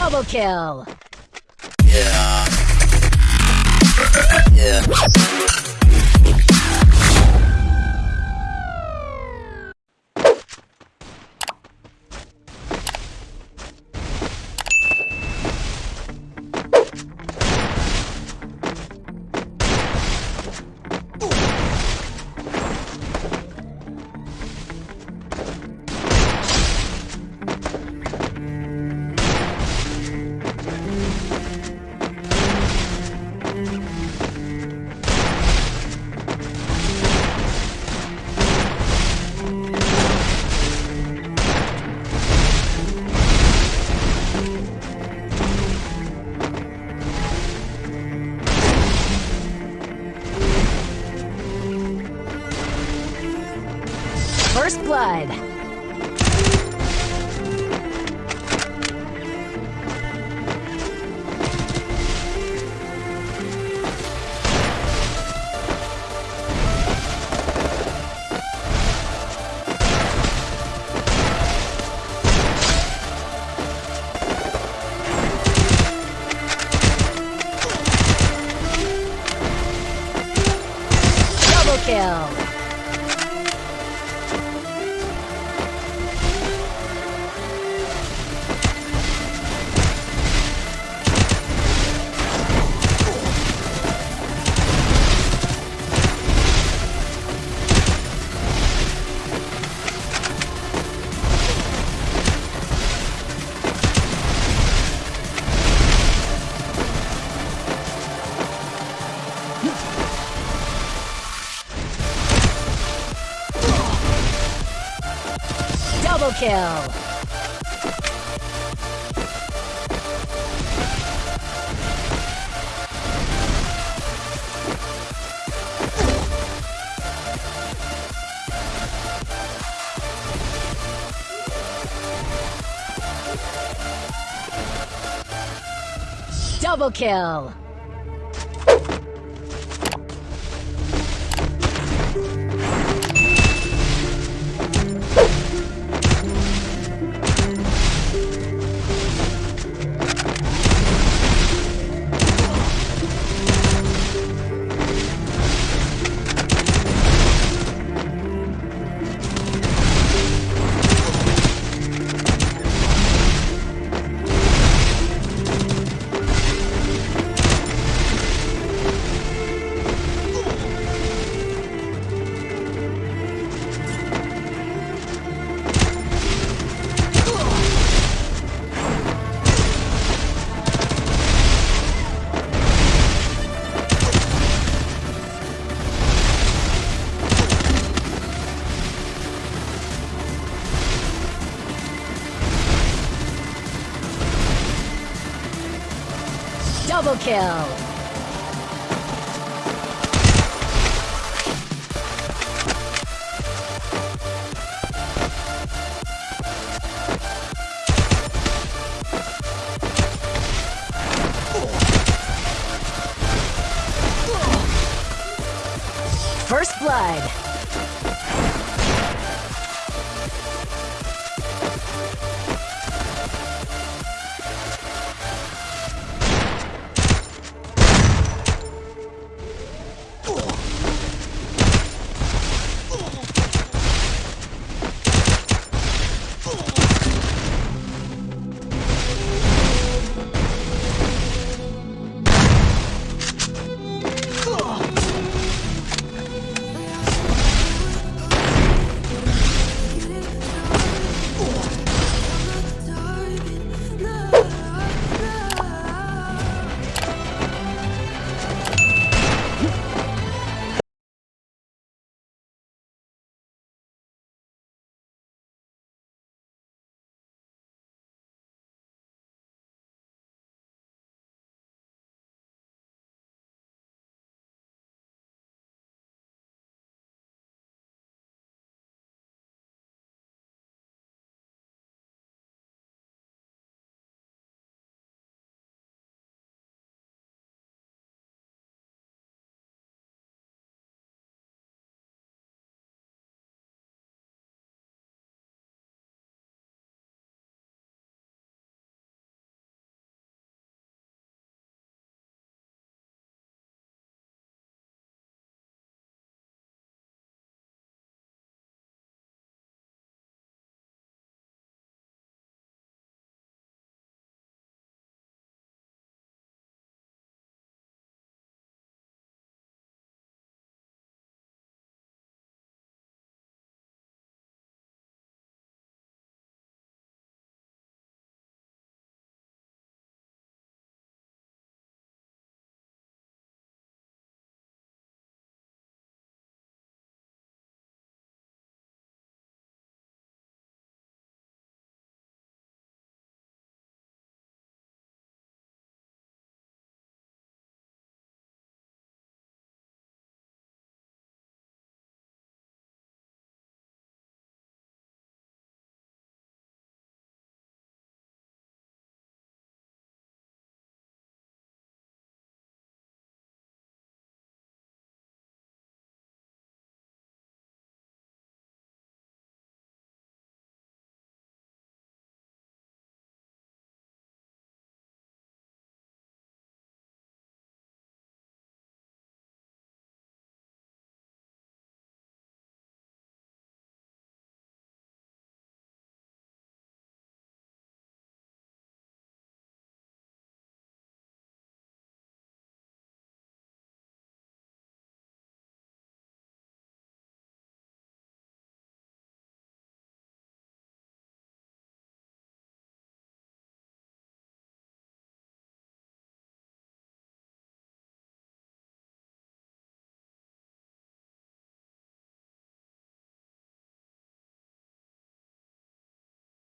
Double kill. Yeah. Yeah. First blood. Double kill. Double kill. Double kill. Double kill. First blood.